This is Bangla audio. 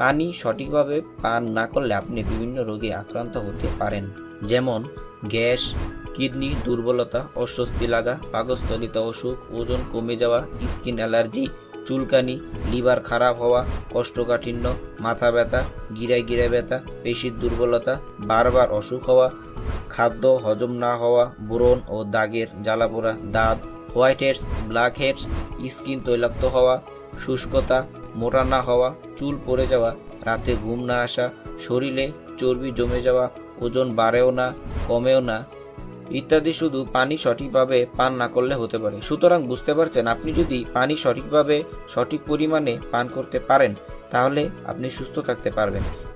পানি সঠিকভাবে পান না করলে আপনি বিভিন্ন রোগে আক্রান্ত হতে পারেন। যেমন গ্যাস, কিডনি দুর্বলতা, অস্বস্তি লাগা, পাকস্থলিত অসুখ, ওজন কমে যাওয়া, স্কিন অ্যালার্জি, চুলকানি, লিভার খারাপ হওয়া, কোষ্ঠকাঠিন্য, মাথা ব্যথা, গিরায় গিরায় ব্যথা, পেশির দুর্বলতা, বারবার অসুখ হওয়া, খাদ্য হজম না হওয়া, ব্রণ ও দাগের জ্বালাপোড়া দাঁত, white heads, black heads, skin তৈলাক্ত হওয়া, শুষ্কতা মোটা না হওয়া, চুল পড়ে যাওয়া, রাতে ঘুম না আসা, শরীরে চর্বি জমে যাওয়া, ওজন বাড়েও না, কমেও না, ইত্যাদি শুধু পানি সঠিকভাবে পান না করলে হতে পারে। সুতরাং বুঝতে পারছেন, আপনি যদি পানি সঠিকভাবে সঠিক পরিমাণে পান করতে পারেন, তাহলে আপনি সুস্থ থাকতে পারবেন।